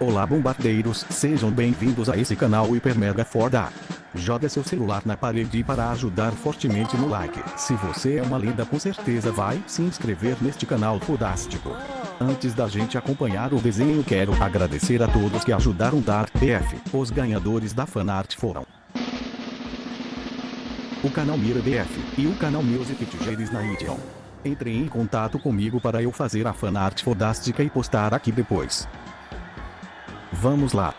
Olá bombardeiros, sejam bem-vindos a esse canal Hiper Mega Foda. Joga seu celular na parede para ajudar fortemente no like. Se você é uma linda com certeza vai se inscrever neste canal fodástico. Antes da gente acompanhar o desenho quero agradecer a todos que ajudaram dar PF. Os ganhadores da fanart foram o canal Mira BF e o canal Music Tigeres na Idiom. Entre em contato comigo para eu fazer a fanart fodástica e postar aqui depois. Vamos lá.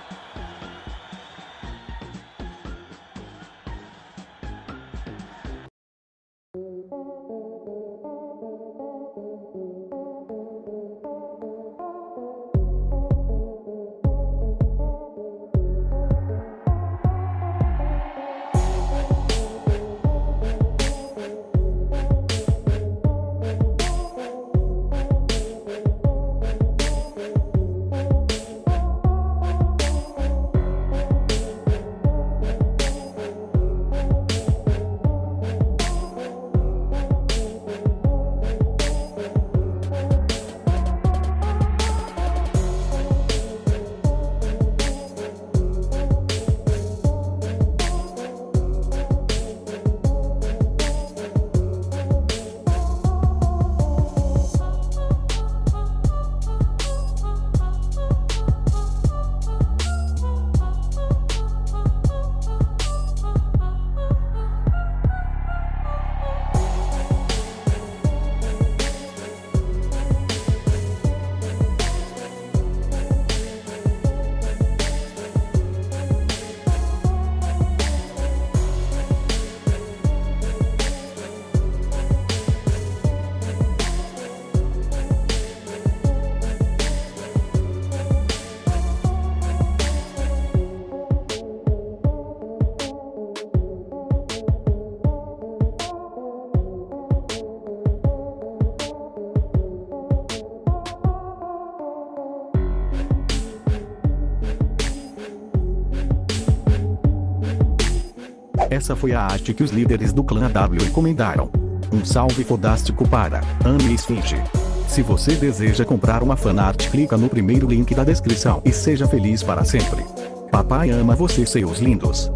Essa foi a arte que os líderes do clã W encomendaram. Um salve fodástico para Ame Esfinge. Se você deseja comprar uma fanart clica no primeiro link da descrição e seja feliz para sempre. Papai ama você seus lindos.